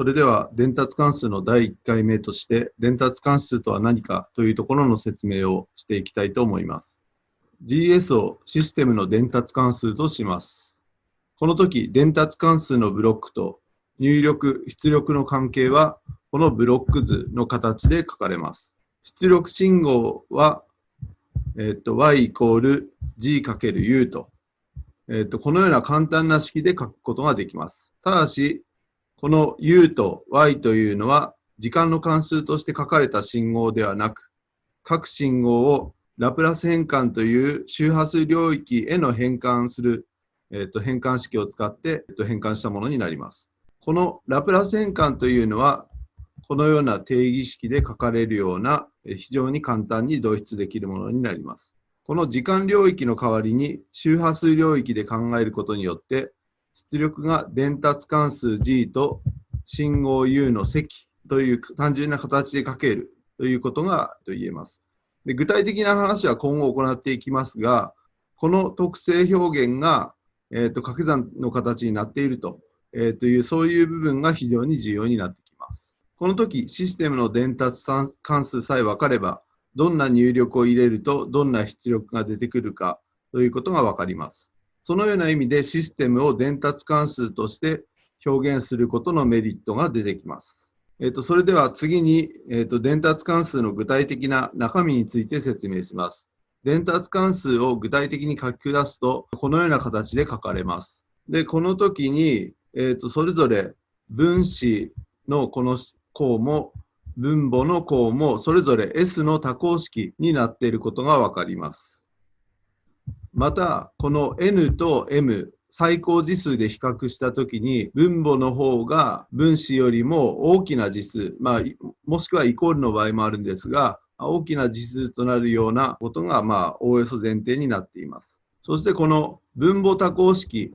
それでは伝達関数の第1回目として伝達関数とは何かというところの説明をしていきたいと思います。GS をシステムの伝達関数とします。この時、伝達関数のブロックと入力、出力の関係はこのブロック図の形で書かれます。出力信号は、えっと、y イコール g×u と、えっと、このような簡単な式で書くことができます。ただし、この u と y というのは時間の関数として書かれた信号ではなく、各信号をラプラス変換という周波数領域への変換する、えー、と変換式を使って、えー、と変換したものになります。このラプラス変換というのは、このような定義式で書かれるような非常に簡単に導出できるものになります。この時間領域の代わりに周波数領域で考えることによって出力が伝達関数 G と信号 U の積という単純な形で書けるということが言えます。で具体的な話は今後行っていきますが、この特性表現が、えーと、掛け算の形になっていると,、えー、という、そういう部分が非常に重要になってきます。この時、システムの伝達関数さえ分かれば、どんな入力を入れるとどんな出力が出てくるかということが分かります。そのような意味でシステムを伝達関数として表現することのメリットが出てきます。えっと、それでは次に、えっと、伝達関数の具体的な中身について説明します。伝達関数を具体的に書き下すと、このような形で書かれます。で、この時に、えっと、それぞれ分子のこの項も、分母の項も、それぞれ S の多項式になっていることがわかります。また、この N と M、最高次数で比較したときに、分母の方が分子よりも大きな次数、まあ、もしくはイコールの場合もあるんですが、大きな次数となるようなことが、まあ、おおよそ前提になっています。そしてこの分母多項式、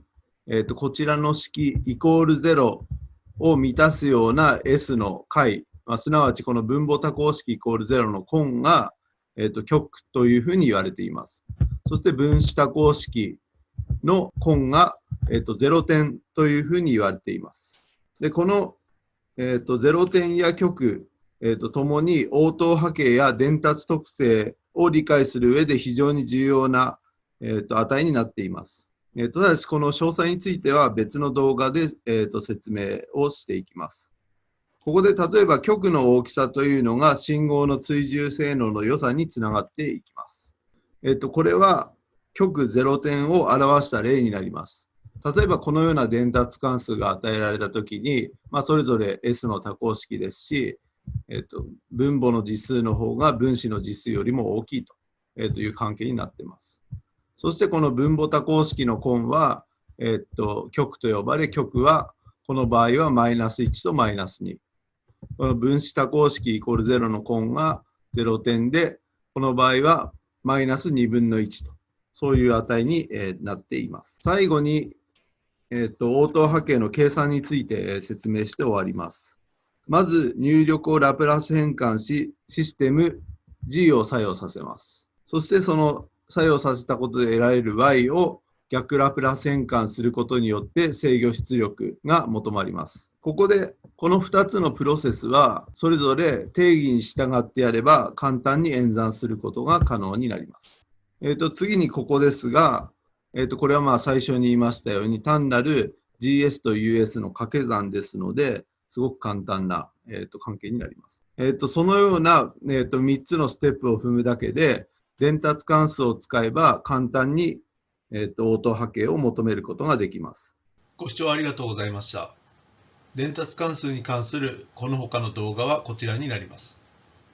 えっ、ー、と、こちらの式イコール0を満たすような S の解、まあ、すなわちこの分母多項式イコール0の根が、えっ、ー、と、極というふうに言われています。そして分子多項式の根が、えっと、0点というふうに言われています。で、この、えっと、0点や極、えっと、ともに応答波形や伝達特性を理解する上で非常に重要な、えっと、値になっています。えっと、ただし、この詳細については別の動画で、えっと、説明をしていきます。ここで例えば極の大きさというのが信号の追従性能の良さにつながっていきます。えっと、これは極0点を表した例になります。例えばこのような伝達関数が与えられたときに、まあ、それぞれ S の多項式ですし、えっと、分母の実数の方が分子の実数よりも大きいと,、えっという関係になっています。そしてこの分母多項式の根は、えっと、極と呼ばれ、極はこの場合はマイナス1とマイナス2。この分子多項式イコール0の根が0点で、この場合はマイナス2分の1と。そういう値に、えなっています。最後に、えーと、応答波形の計算について説明して終わります。まず入力をラプラス変換し、システム G を作用させます。そしてその作用させたことで得られる Y を逆ラプラス変換することによって制御出力が求まります。ここでこの2つのプロセスはそれぞれ定義に従ってやれば簡単に演算することが可能になります。えー、と次にここですが、えー、とこれはまあ最初に言いましたように単なる GS と US の掛け算ですのですごく簡単な、えー、と関係になります。えー、とそのような、えー、と3つのステップを踏むだけで伝達関数を使えば簡単に、えー、と応答波形を求めることができます。ご視聴ありがとうございました。伝達関数に関するこの他の動画はこちらになります。